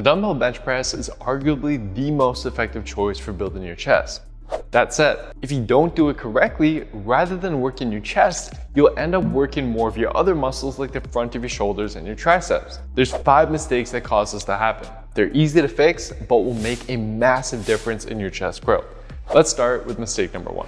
The dumbbell bench press is arguably the most effective choice for building your chest. That said, if you don't do it correctly, rather than working your chest, you'll end up working more of your other muscles like the front of your shoulders and your triceps. There's five mistakes that cause this to happen. They're easy to fix, but will make a massive difference in your chest growth. Let's start with mistake number one.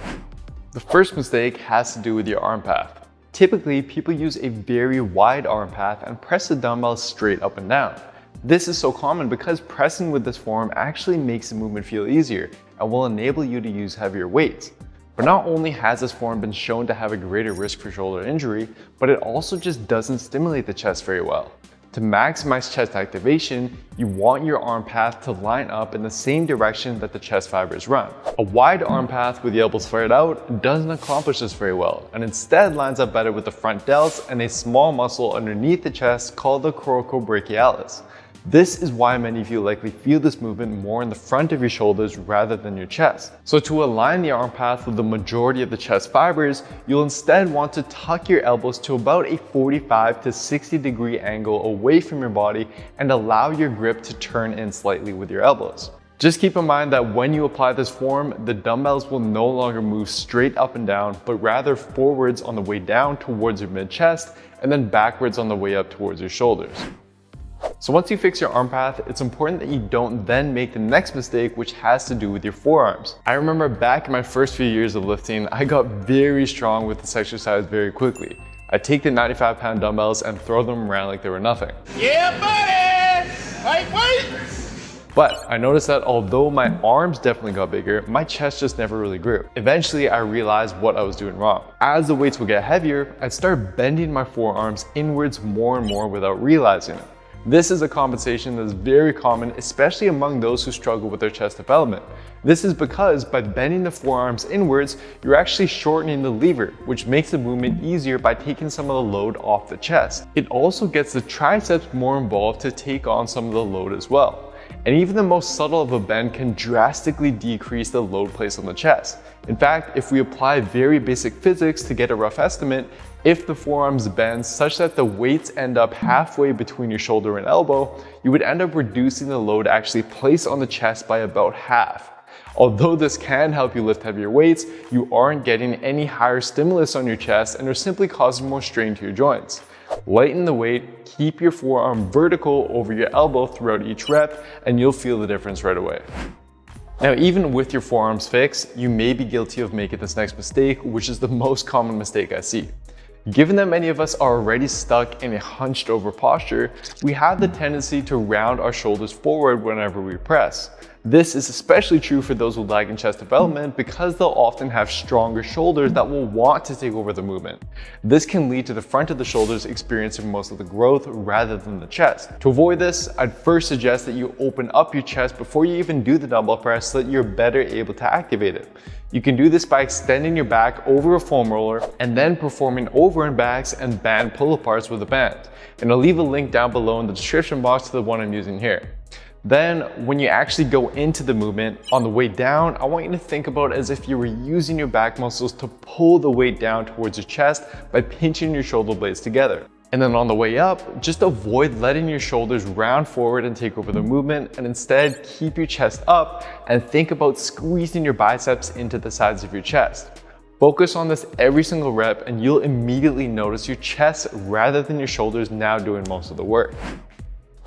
The first mistake has to do with your arm path. Typically, people use a very wide arm path and press the dumbbell straight up and down. This is so common because pressing with this form actually makes the movement feel easier and will enable you to use heavier weights. But not only has this form been shown to have a greater risk for shoulder injury, but it also just doesn't stimulate the chest very well. To maximize chest activation, you want your arm path to line up in the same direction that the chest fibers run. A wide arm path with the elbows flared out doesn't accomplish this very well, and instead lines up better with the front delts and a small muscle underneath the chest called the coracobrachialis. This is why many of you likely feel this movement more in the front of your shoulders rather than your chest. So to align the arm path with the majority of the chest fibers, you'll instead want to tuck your elbows to about a 45 to 60 degree angle away from your body and allow your grip to turn in slightly with your elbows. Just keep in mind that when you apply this form, the dumbbells will no longer move straight up and down, but rather forwards on the way down towards your mid chest and then backwards on the way up towards your shoulders. So once you fix your arm path, it's important that you don't then make the next mistake, which has to do with your forearms. I remember back in my first few years of lifting, I got very strong with this exercise very quickly. I take the 95 pound dumbbells and throw them around like they were nothing. Yeah, buddy! Wait, wait! But I noticed that although my arms definitely got bigger, my chest just never really grew. Eventually, I realized what I was doing wrong. As the weights would get heavier, I'd start bending my forearms inwards more and more without realizing it. This is a compensation that is very common, especially among those who struggle with their chest development. This is because by bending the forearms inwards, you're actually shortening the lever, which makes the movement easier by taking some of the load off the chest. It also gets the triceps more involved to take on some of the load as well. And even the most subtle of a bend can drastically decrease the load placed on the chest. In fact, if we apply very basic physics to get a rough estimate, if the forearms bend such that the weights end up halfway between your shoulder and elbow, you would end up reducing the load actually placed on the chest by about half. Although this can help you lift heavier weights, you aren't getting any higher stimulus on your chest and are simply causing more strain to your joints. Lighten the weight, keep your forearm vertical over your elbow throughout each rep, and you'll feel the difference right away. Now, even with your forearms fixed, you may be guilty of making this next mistake, which is the most common mistake I see. Given that many of us are already stuck in a hunched over posture, we have the tendency to round our shoulders forward whenever we press. This is especially true for those with lag in chest development because they'll often have stronger shoulders that will want to take over the movement. This can lead to the front of the shoulders experiencing most of the growth rather than the chest. To avoid this, I'd first suggest that you open up your chest before you even do the dumbbell press so that you're better able to activate it. You can do this by extending your back over a foam roller and then performing over and backs and band pull aparts with a band. And I'll leave a link down below in the description box to the one I'm using here. Then when you actually go into the movement, on the way down, I want you to think about as if you were using your back muscles to pull the weight down towards your chest by pinching your shoulder blades together. And then on the way up, just avoid letting your shoulders round forward and take over the movement and instead keep your chest up and think about squeezing your biceps into the sides of your chest. Focus on this every single rep and you'll immediately notice your chest rather than your shoulders now doing most of the work.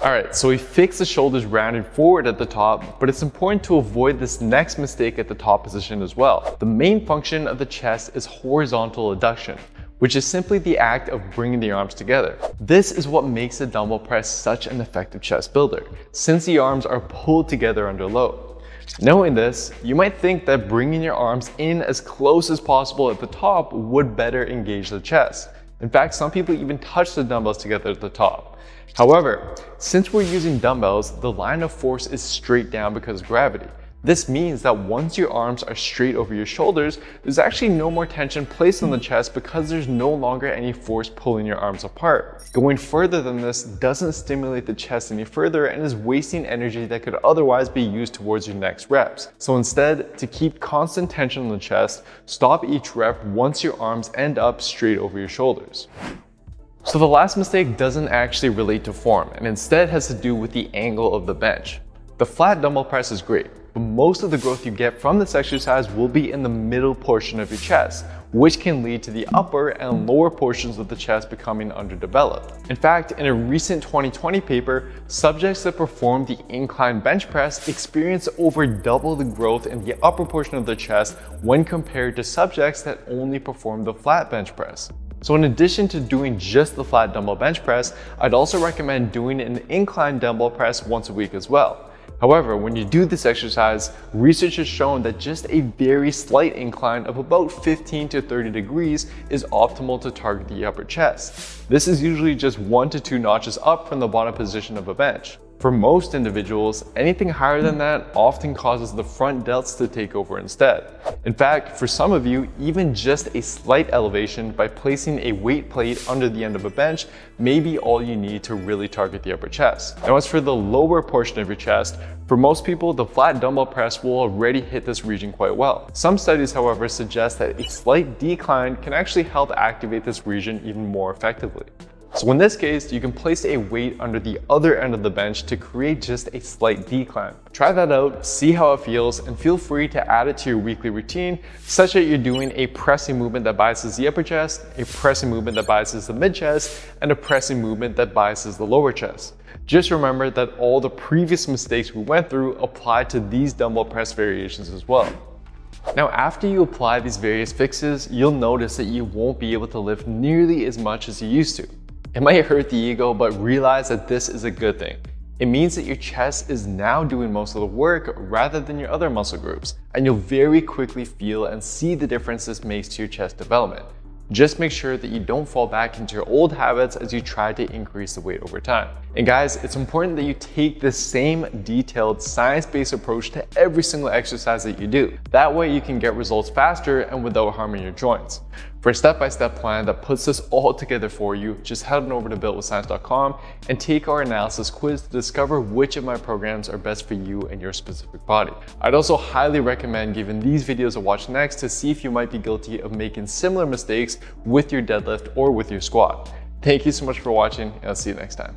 All right, so we fix the shoulders rounded forward at the top, but it's important to avoid this next mistake at the top position as well. The main function of the chest is horizontal adduction, which is simply the act of bringing the arms together. This is what makes the dumbbell press such an effective chest builder, since the arms are pulled together under load. Knowing this, you might think that bringing your arms in as close as possible at the top would better engage the chest. In fact, some people even touch the dumbbells together at the top. However, since we're using dumbbells, the line of force is straight down because of gravity. This means that once your arms are straight over your shoulders, there's actually no more tension placed on the chest because there's no longer any force pulling your arms apart. Going further than this doesn't stimulate the chest any further and is wasting energy that could otherwise be used towards your next reps. So instead, to keep constant tension on the chest, stop each rep once your arms end up straight over your shoulders. So the last mistake doesn't actually relate to form and instead has to do with the angle of the bench. The flat dumbbell press is great, but most of the growth you get from this exercise will be in the middle portion of your chest, which can lead to the upper and lower portions of the chest becoming underdeveloped. In fact, in a recent 2020 paper, subjects that performed the incline bench press experienced over double the growth in the upper portion of the chest when compared to subjects that only performed the flat bench press. So in addition to doing just the flat dumbbell bench press, I'd also recommend doing an incline dumbbell press once a week as well. However, when you do this exercise, research has shown that just a very slight incline of about 15 to 30 degrees is optimal to target the upper chest. This is usually just one to two notches up from the bottom position of a bench. For most individuals, anything higher than that often causes the front delts to take over instead. In fact, for some of you, even just a slight elevation by placing a weight plate under the end of a bench may be all you need to really target the upper chest. Now as for the lower portion of your chest, for most people, the flat dumbbell press will already hit this region quite well. Some studies, however, suggest that a slight decline can actually help activate this region even more effectively. So in this case, you can place a weight under the other end of the bench to create just a slight decline. Try that out, see how it feels, and feel free to add it to your weekly routine such that you're doing a pressing movement that biases the upper chest, a pressing movement that biases the mid chest, and a pressing movement that biases the lower chest. Just remember that all the previous mistakes we went through apply to these dumbbell press variations as well. Now, after you apply these various fixes, you'll notice that you won't be able to lift nearly as much as you used to. It might hurt the ego, but realize that this is a good thing. It means that your chest is now doing most of the work rather than your other muscle groups, and you'll very quickly feel and see the difference this makes to your chest development. Just make sure that you don't fall back into your old habits as you try to increase the weight over time. And guys, it's important that you take the same detailed science-based approach to every single exercise that you do. That way you can get results faster and without harming your joints. For a step-by-step -step plan that puts this all together for you, just head on over to builtwithscience.com and take our analysis quiz to discover which of my programs are best for you and your specific body. I'd also highly recommend giving these videos a watch next to see if you might be guilty of making similar mistakes with your deadlift or with your squat. Thank you so much for watching and I'll see you next time.